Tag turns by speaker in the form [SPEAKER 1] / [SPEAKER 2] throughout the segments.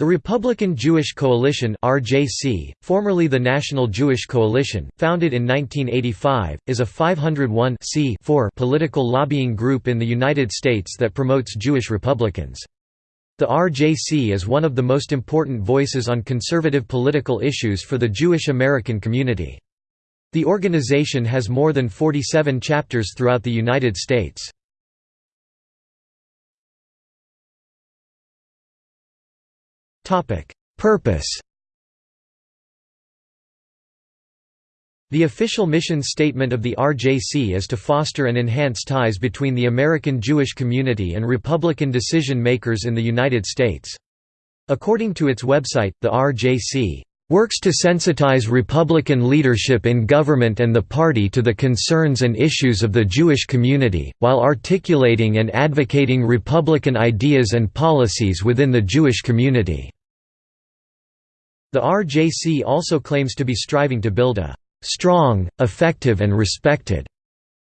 [SPEAKER 1] The Republican Jewish Coalition (RJC), formerly the National Jewish Coalition, founded in 1985, is a 501 political lobbying group in the United States that promotes Jewish Republicans. The RJC is one of the most important voices on conservative political issues for the Jewish American community. The organization has more than 47 chapters throughout the United States. Purpose The official mission statement of the RJC is to foster and enhance ties between the American Jewish community and Republican decision-makers in the United States. According to its website, the RJC works to sensitize Republican leadership in government and the party to the concerns and issues of the Jewish community, while articulating and advocating Republican ideas and policies within the Jewish community. The RJC also claims to be striving to build a strong, effective and respected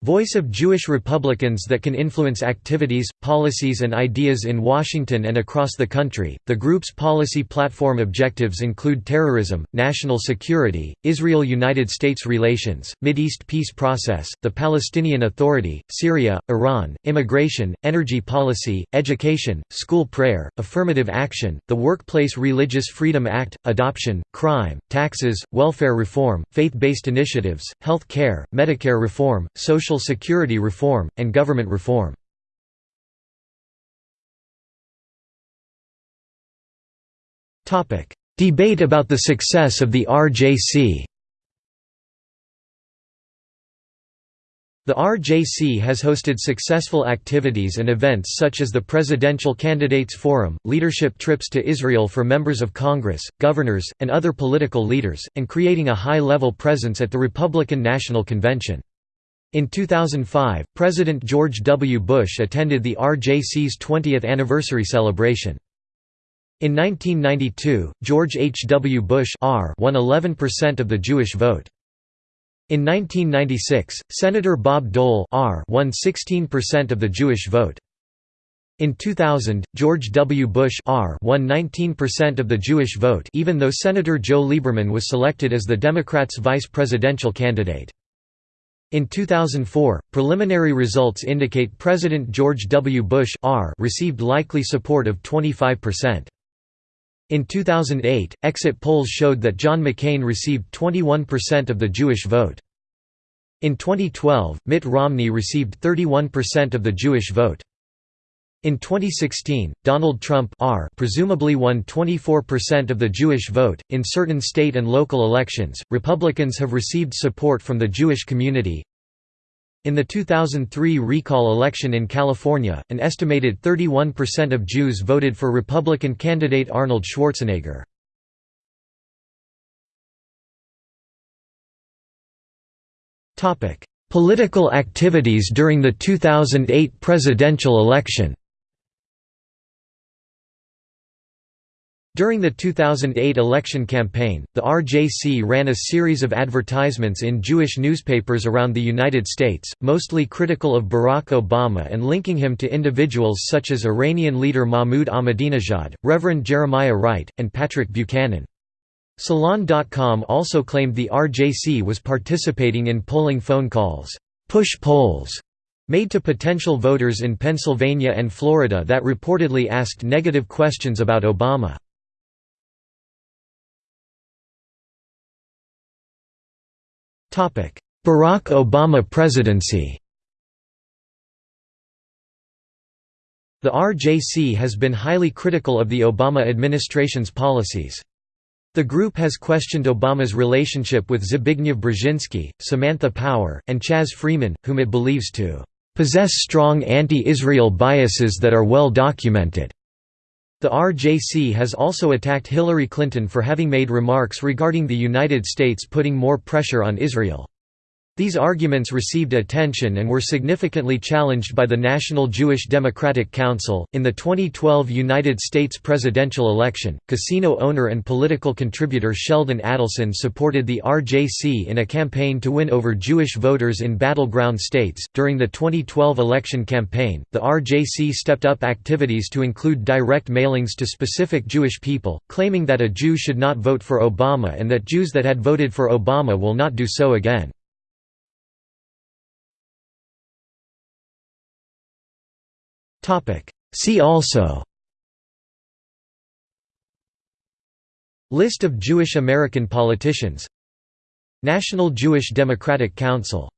[SPEAKER 1] Voice of Jewish Republicans that can influence activities, policies and ideas in Washington and across the country. The group's policy platform objectives include terrorism, national security, Israel-United States relations, Mideast peace process, the Palestinian Authority, Syria, Iran, immigration, energy policy, education, school prayer, affirmative action, the Workplace Religious Freedom Act, adoption, crime, taxes, welfare reform, faith-based initiatives, health care, Medicare reform, social Social Security reform, and government reform. Debate about the success of the RJC The RJC has hosted successful activities and events such as the Presidential Candidates Forum, leadership trips to Israel for members of Congress, governors, and other political leaders, and creating a high-level presence at the Republican National Convention. In 2005, President George W. Bush attended the RJC's 20th anniversary celebration. In 1992, George H. W. Bush R won 11% of the Jewish vote. In 1996, Senator Bob Dole R won 16% of the Jewish vote. In 2000, George W. Bush R won 19% of the Jewish vote even though Senator Joe Lieberman was selected as the Democrats' vice presidential candidate. In 2004, preliminary results indicate President George W. Bush R received likely support of 25%. In 2008, exit polls showed that John McCain received 21% of the Jewish vote. In 2012, Mitt Romney received 31% of the Jewish vote. In 2016, Donald Trump R presumably won 24% of the Jewish vote. In certain state and local elections, Republicans have received support from the Jewish community. In the 2003 recall election in California, an estimated 31% of Jews voted for Republican candidate Arnold Schwarzenegger. Political activities during the 2008 presidential election During the 2008 election campaign, the RJC ran a series of advertisements in Jewish newspapers around the United States, mostly critical of Barack Obama and linking him to individuals such as Iranian leader Mahmoud Ahmadinejad, Reverend Jeremiah Wright, and Patrick Buchanan. Salon.com also claimed the RJC was participating in polling phone calls, push polls, made to potential voters in Pennsylvania and Florida that reportedly asked negative questions about Obama. Barack Obama presidency The RJC has been highly critical of the Obama administration's policies. The group has questioned Obama's relationship with Zbigniew Brzezinski, Samantha Power, and Chas Freeman, whom it believes to possess strong anti-Israel biases that are well documented. The RJC has also attacked Hillary Clinton for having made remarks regarding the United States putting more pressure on Israel. These arguments received attention and were significantly challenged by the National Jewish Democratic Council. In the 2012 United States presidential election, casino owner and political contributor Sheldon Adelson supported the RJC in a campaign to win over Jewish voters in battleground states. During the 2012 election campaign, the RJC stepped up activities to include direct mailings to specific Jewish people, claiming that a Jew should not vote for Obama and that Jews that had voted for Obama will not do so again. See also. List of Jewish American politicians. National Jewish Democratic Council